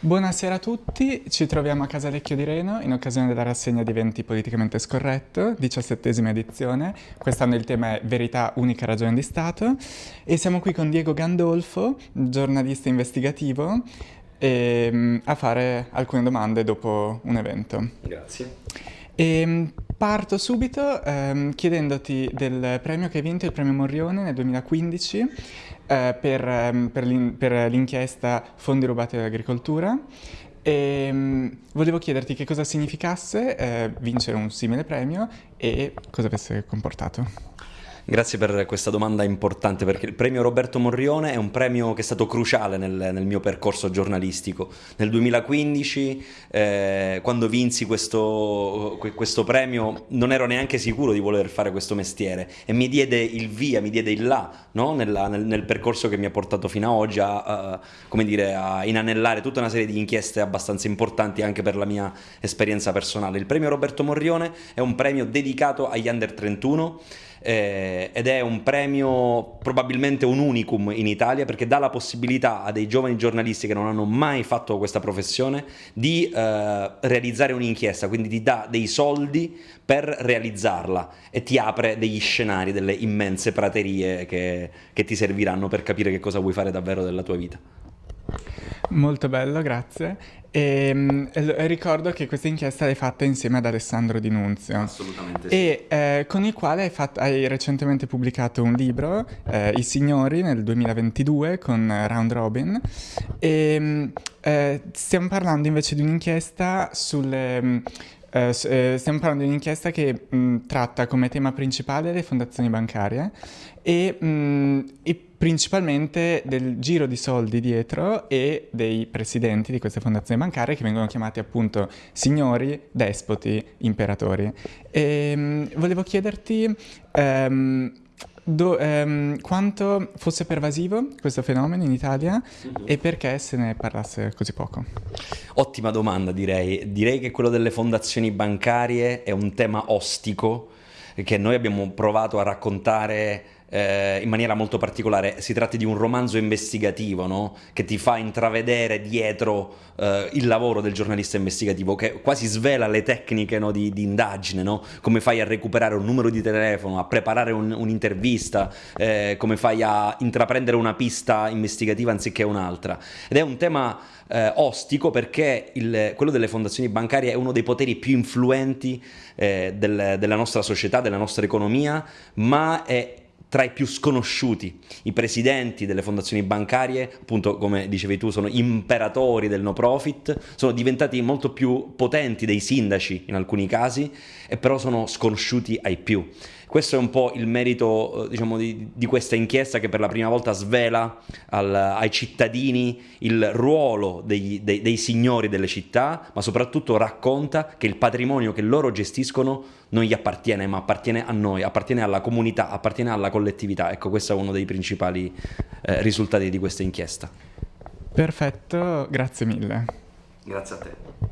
Buonasera a tutti, ci troviamo a Casalecchio di Reno in occasione della rassegna di eventi politicamente scorretto, diciassettesima edizione. Quest'anno il tema è Verità, unica ragione di Stato e siamo qui con Diego Gandolfo, giornalista investigativo, e, ehm, a fare alcune domande dopo un evento. Grazie. E, ehm, parto subito ehm, chiedendoti del premio che hai vinto, il premio Morrione nel 2015 eh, per, ehm, per, l'in- per, l'inchiesta Fondi rubati all'agricoltura. E, um, volevo chiederti che cosa significasse eh, vincere un simile premio e cosa avesse comportato. Grazie per questa domanda importante perché il premio Roberto Morrione è un premio che è stato cruciale nel, nel mio percorso giornalistico. Nel 2015, eh, quando vinsi questo, questo, premio, non ero neanche sicuro di voler fare questo mestiere e mi diede il via, mi diede il là no? Nella, nel, nel, percorso che mi ha portato fino ad oggi a, a, dire, a inanellare tutta una serie di inchieste abbastanza importanti anche per la mia esperienza personale. Il premio Roberto Morrione è un premio dedicato agli under 31 eh, ed è un premio probabilmente un unicum in Italia perché dà la possibilità a dei giovani giornalisti che non hanno mai fatto questa professione di eh, realizzare un'inchiesta, quindi ti dà dei soldi per realizzarla e ti apre degli scenari, delle immense praterie che, che ti serviranno per capire che cosa vuoi fare davvero della tua vita. Molto bello, grazie. E, ehm, ricordo che questa inchiesta l'hai fatta insieme ad Alessandro Di Nunzio. Assolutamente sì. E eh, con il quale hai, fatto, hai, recentemente pubblicato un libro, eh, I Signori, nel 2022, con Round Robin. E, ehm, eh, stiamo parlando invece di un'inchiesta sulle... Uh, stiamo parlando di un'inchiesta che mh, tratta come tema principale le fondazioni bancarie e, mh, e principalmente del giro di soldi dietro e dei presidenti di queste fondazioni bancarie che vengono chiamati appunto signori, despoti, imperatori. E, um, volevo chiederti um, do, um, quanto fosse pervasivo questo fenomeno in Italia uh-huh. e perché se ne parlasse così poco. Ottima domanda direi. Direi che quello delle fondazioni bancarie è un tema ostico che noi abbiamo provato a raccontare eh, in maniera molto particolare. Si tratta di un romanzo investigativo no? che ti fa intravedere dietro eh, il lavoro del giornalista investigativo, che quasi svela le tecniche no, di, di, indagine, no? come fai a recuperare un numero di telefono, a preparare un, un'intervista, eh, come fai a intraprendere una pista investigativa anziché un'altra. Ed è un tema eh, ostico perché il, quello delle fondazioni bancarie è uno dei poteri più influenti eh, del, della nostra società, della nostra economia, ma è tra i più sconosciuti. I presidenti delle fondazioni bancarie, appunto come dicevi tu, sono imperatori del no profit, sono diventati molto più potenti dei sindaci in alcuni casi, e però sono sconosciuti ai più. Questo è un po' il merito eh, diciamo, di, di, questa inchiesta che per la prima volta svela al, ai cittadini il ruolo dei, dei, dei signori delle città, ma soprattutto racconta che il patrimonio che loro gestiscono non gli appartiene, ma appartiene a noi, appartiene alla comunità, appartiene alla collettività. Ecco, questo è uno dei principali eh, risultati di questa inchiesta. Perfetto, grazie mille. Grazie a te.